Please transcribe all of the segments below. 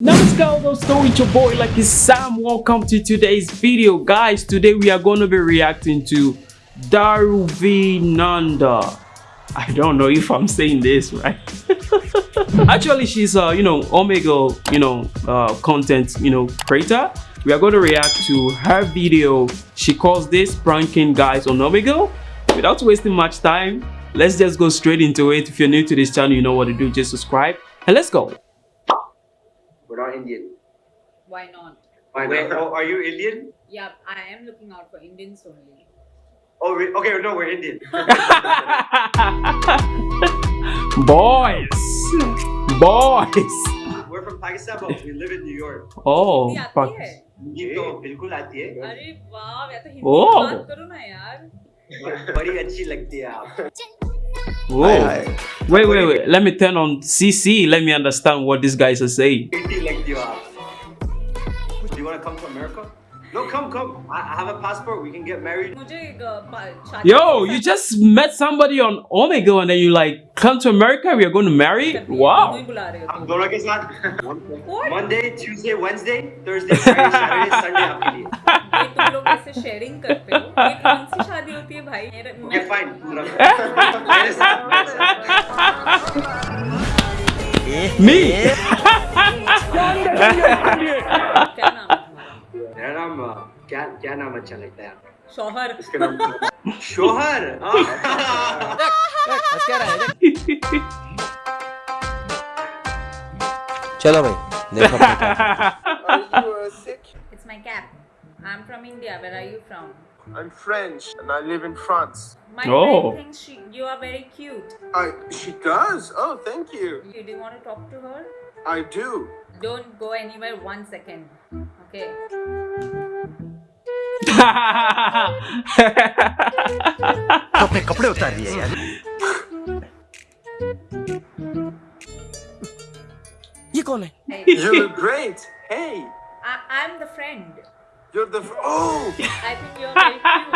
Namaskar dosto, it's your boy Lucky Sam. Welcome to today's video. Guys, today we are going to be reacting to Daruvi Nanda. I don't know if I'm saying this right. Actually, she's a, you know, Omegle, you know, uh, content, you know, creator. We are going to react to her video. She calls this pranking guys on Omegle. Without wasting much time, let's just go straight into it. If you're new to this channel, you know what to do. Just subscribe and let's go. We're not Indian. Why not? Why not? Oh, are you Indian? Yeah, I am looking out for Indians only. Oh, we, okay. No, we're Indian. Boys. Boys. we're from Pakistan, but we live in New York. Oh, Hindi आती fuck. है? ये तो बिल्कुल आती है अरे वाह मैं तो हिंदी ओह। में बात करो ना यार बड़ी अच्छी लगती है आप Whoa. Wait, wait, wait. Let me turn on CC. Let me understand what these guys are saying. come, come. I, I have a passport. We can get married. मुझे एक, अ, पा- शादी Yo, के you साथ- just met somebody on Omega and then you like come to America. We are going to marry. दोनों ही Wow. बुला रहे हो हम तुम। दोनों के साथ What? Monday, Tuesday, Wednesday, Thursday, Friday, Saturday, Sunday आपके लिए. ये तुम लोग ऐसे शेयरिंग करते हो ये कौन सी शादी होती है भाई मेरे Okay, fine. मेरे साथ, मेरे साथ. Me. क्या क्या नाम अच्छा लगता है आपको? शौहर इसका नाम शोहर चलो भाई देखो अपने काम। It's my cap. I'm from India. Where are you from? I'm French and I live in France. My Oh. friend thinks she, you are very cute. I she does? Oh, thank you. You do you want to talk to her? I do. Don't go anywhere one second. Okay. तो अपने कपड़े उतार दिए यार ये कौन है Hey, You look great. Hey, I, I'm the friend. you're the f- oh. I think you're very cute.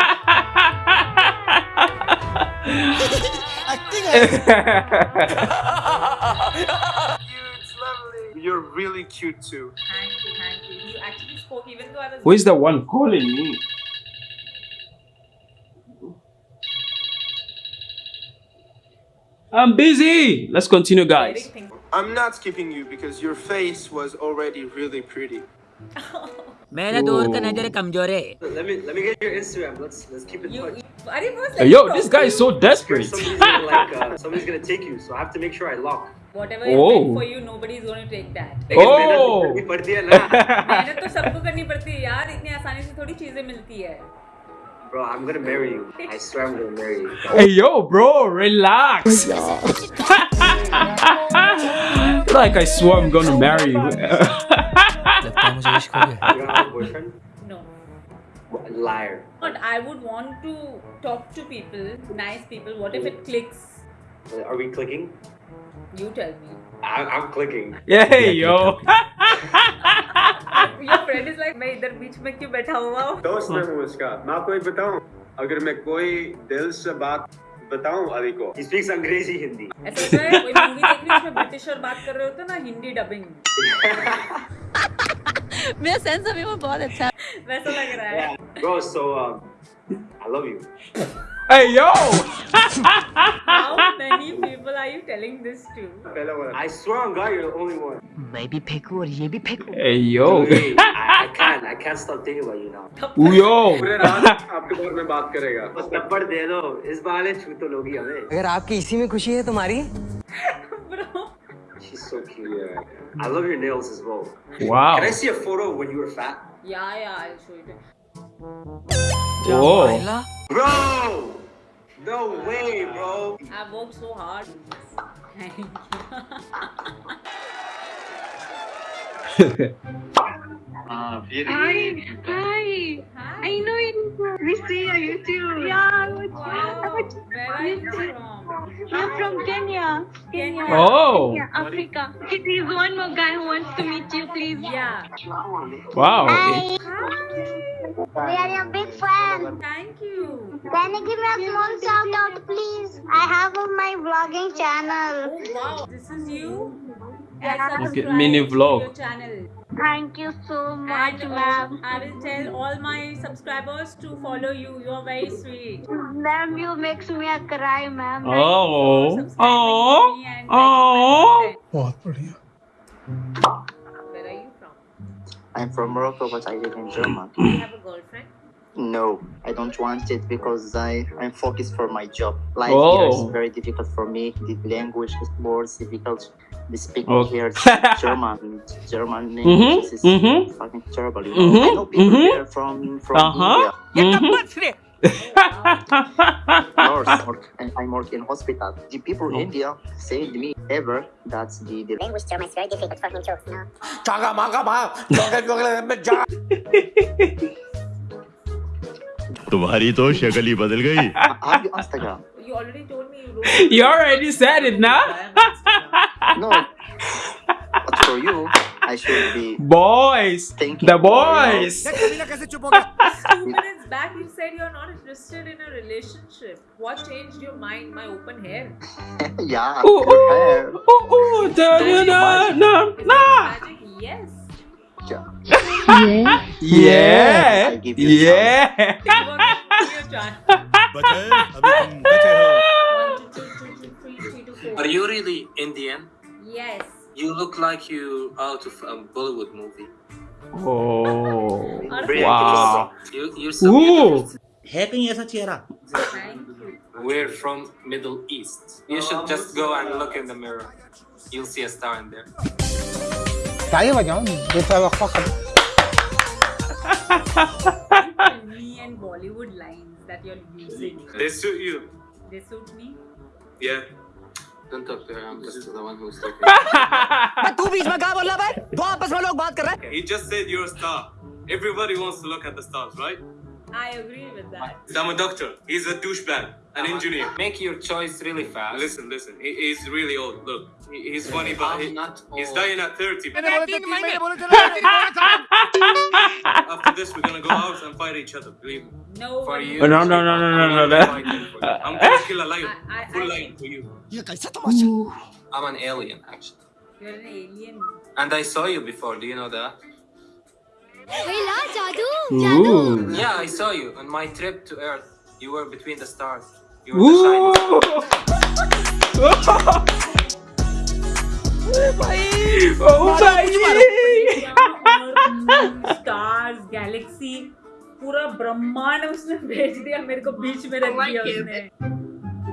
Acting है You, it's lovely. You're really cute too. Thank you, thank you. You actually spoke even though I was. Who is the one calling me? I'm busy. Let's continue, very guys. think- I'm not skipping you because your face was already really pretty. मेरा दूर का नजर कमजोर है Let me let me get your Instagram. Let's let's keep in You, touch. you, are you Hey, yo, this guy is so Scared desperate. Somebody's gonna like uh, somebody's gonna take you, so I have to make sure I lock. Whatever is Oh. meant for you, nobody is going to take that. लेकिन Oh. मेहनत करनी पड़ती है ना. मेहनत तो सबको करनी पड़ती है यार इतनी आसानी से थोड़ी चीजें मिलती है Bro, I'm gonna marry you. I swear I'm gonna marry you. Hey, yo, bro, relax. Like, I swear I'm gonna marry you. No. Liar. But I would want to talk to people, nice people. What if it clicks? Are we clicking? You tell me. I, am clicking. Yeah, yo. friend is like मैं इधर बीच में क्यों बैठा हुआ हूँ दोस्त मैं हूँ उसका मैं आपको एक बताऊँ अगर मैं कोई दिल से बात बताऊँ अली को He speaks अंग्रेज़ी हिंदी. ऐसा है कोई मूवी देख रही उसमें ब्रिटिश और बात कर रहे होते हैं ना हिंदी डबिंग मेरा सेंस अभी वो बहुत अच्छा है वैसा लग रहा है Bro, so um, I love you. Hey, yo. how many people are you telling this to I swear on God, you're the only one. मैं भी फेंकू और ये भी फेंकू Hey, yo. I, I can't, stop thinking about you now. Yo. पूरे रात आपके बारे में बात करेगा बस थप्पड़ दे दो इस बहाने छू तो लोगी हमें अगर आपकी इसी में खुशी है तुम्हारी bro She's so cute. I love your nails as well. Wow. Can I see a photo when you were fat? yeah yeah I'll show you Oh. Bro! No way, bro. I've worked so hard thank you Hi, hi. I know you. We see on YouTube. Yeah, wow where are you from I'm from Kenya. Kenya. Oh. Yeah, Africa. There is one more guy who wants to meet you, please. yeah Wow. Hi, hi we are your big fan. thank you Can you give me a small shout out, please? I have on my vlogging channel. oh wow this is you Get Yeah. Okay, subscribed mini to vlog. your channel. Thank you so much, uh, ma'am. I will tell all my subscribers to follow you. You're very sweet. Ma'am, you makes me a cry, ma'am. Oh, Subscribing oh, to me and oh. liking my content. Where are you from? I'm from Morocco, but I live in Germany. Do you have a girlfriend? No, I don't want it because I, I'm focused for my job. Life Oh. here is very difficult for me. The language is more difficult. The speaking Okay. here is German. German Mhm, language is mhm. fucking terrible. You know? Mhm, I know people mhm. here from, from Uh-huh. India. Mhm. Nurse, work, and I work in hospital. The people in India said me ever that the, the Language German is very difficult for him too. No? तुम्हारी तो शक्ल ही बदल गई have you Instagram? You already told me you don't. You already said it now. know. but for you, I should be. Boys! Thinking the boys! Two minutes back, you said you're not interested in a relationship. What changed your mind? My open hair? yeah, ooh, good ooh, hair. Ooh, ooh, da, da, da, da, da. Yes. Yeah. yeah. Yeah. Yeah. Are you really Indian? Yes. You look like you out of a Bollywood movie. Oh, wow. You, you're so Happy as a chera. We're from Middle East. You should oh. just go and look in the mirror. You'll see a star in there. طيب يا جماعه بتوقعها me and Bollywood lines that you're using. They suit you. They suit me? Yeah Don't talk to her. I'm just the one who's talking. तू बीच में क्या बोल रहा भाई दो आपस में लोग बात कर रहे हैं He just said you're a star. Everybody wants to look at the stars, right? I agree with that. I'm a doctor. He's a douchebag, an engineer. Make your choice really fast. Listen, listen. He, he's really old. Look, he, he's funny, but I'm he, not he's old. dying at 30. तीन महीने बोले थे After this, we're gonna go out and fight each other. Believe me. No. For one- you. No, no, no, no, no, no, no. Fighting for you. I'm gonna kill a lion. I- I- Full I- lion for you. ये कैसा तमाशा I'm an alien, actually. You're an alien. And I saw you before. Do you know that? Ooh. Yeah, I saw you on my trip to Earth. You were between the stars. You were the shining star. Ooh. Oh भाई stars Galaxy पूरा ब्रह्मांड उसने भेज दिया मेरे को बीच में रख दिया उसने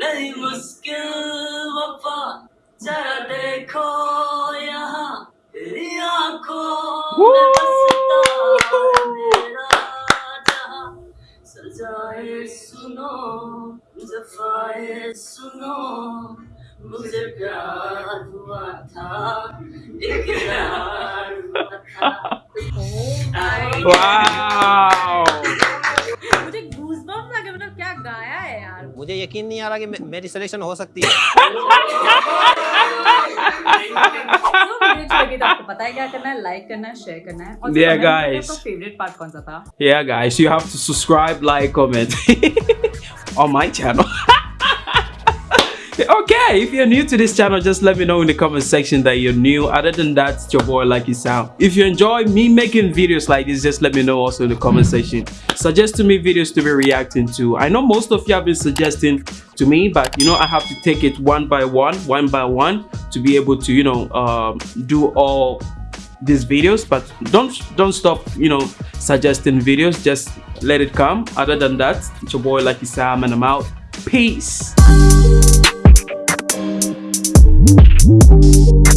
नहीं मुश्किल वफा जरा देखो यहाँ तेरी आंखों में बसता मेरा जहाँ सजाए सुनो जफाए सुनो मुझे प्यार हुआ था इकरार हुआ था wow गाया है यार। मुझे यकीन नहीं आ रहा कि मे- मेरी सिलेक्शन हो सकती है। आपको पता है क्या करना है? लाइक करना है शेयर करना है। और Yeah, comment guys. Favourite part कौन सा था? Yeah guys. You have to subscribe like comment. On my channel. Okay if you're new to this channel just let me know in the comment section that you're new. Other than that it's your boy lucky sam. If you enjoy me making videos like this just let me know also in the comment section. Suggest to me videos to be reacting to. I know most of you have been suggesting to me but you know i have to take it one by one one by one to be able to you know um, do all these videos. But don't don't stop you know suggesting videos. Just let it come. Other than that it's your boy lucky sam and i'm out. Peace Música